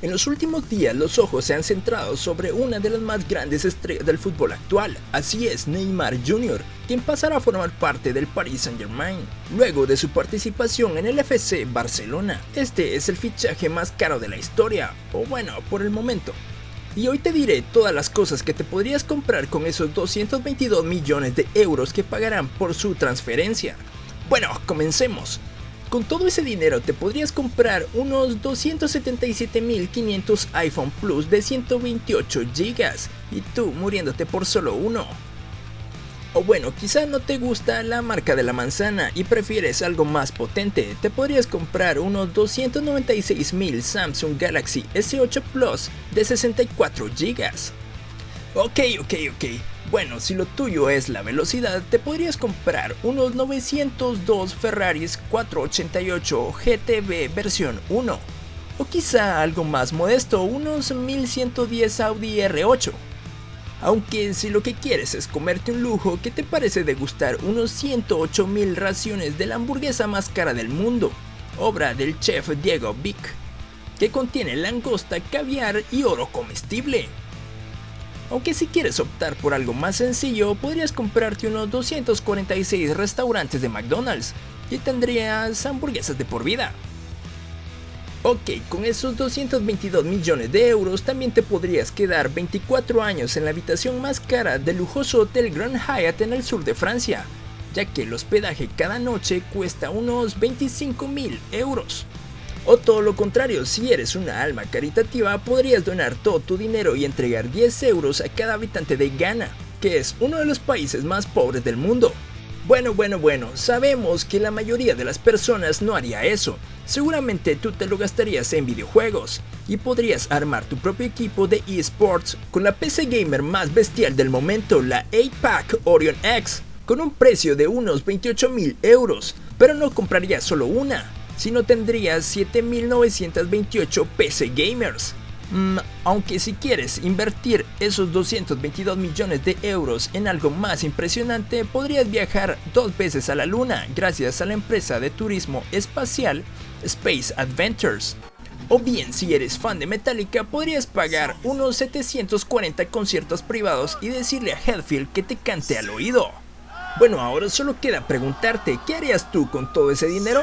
En los últimos días los ojos se han centrado sobre una de las más grandes estrellas del fútbol actual, así es Neymar Jr., quien pasará a formar parte del Paris Saint Germain, luego de su participación en el FC Barcelona. Este es el fichaje más caro de la historia, o bueno, por el momento. Y hoy te diré todas las cosas que te podrías comprar con esos 222 millones de euros que pagarán por su transferencia. Bueno, comencemos. Con todo ese dinero te podrías comprar unos 277.500 iPhone Plus de 128 GB y tú muriéndote por solo uno. O bueno, quizá no te gusta la marca de la manzana y prefieres algo más potente, te podrías comprar unos 296.000 Samsung Galaxy S8 Plus de 64 GB. Ok, ok, ok. Bueno, si lo tuyo es la velocidad, te podrías comprar unos 902 Ferraris 488 GTB versión 1. O quizá algo más modesto, unos 1110 Audi R8. Aunque si lo que quieres es comerte un lujo, ¿qué te parece degustar unos 108 mil raciones de la hamburguesa más cara del mundo? Obra del chef Diego Vic, que contiene langosta, caviar y oro comestible. Aunque si quieres optar por algo más sencillo, podrías comprarte unos 246 restaurantes de McDonald's y tendrías hamburguesas de por vida. Ok, con esos 222 millones de euros también te podrías quedar 24 años en la habitación más cara del lujoso Hotel Grand Hyatt en el sur de Francia, ya que el hospedaje cada noche cuesta unos 25 mil euros. O todo lo contrario, si eres una alma caritativa, podrías donar todo tu dinero y entregar 10 euros a cada habitante de Ghana, que es uno de los países más pobres del mundo. Bueno, bueno, bueno, sabemos que la mayoría de las personas no haría eso. Seguramente tú te lo gastarías en videojuegos y podrías armar tu propio equipo de eSports con la PC gamer más bestial del momento, la 8-Pack Orion X, con un precio de unos 28 mil euros, pero no comprarías solo una, sino tendrías 7928 PC gamers. Mm, aunque si quieres invertir esos 222 millones de euros en algo más impresionante, podrías viajar dos veces a la luna gracias a la empresa de turismo espacial Space Adventures. O bien si eres fan de Metallica podrías pagar unos 740 conciertos privados y decirle a Headfield que te cante al oído. Bueno, ahora solo queda preguntarte, ¿qué harías tú con todo ese dinero?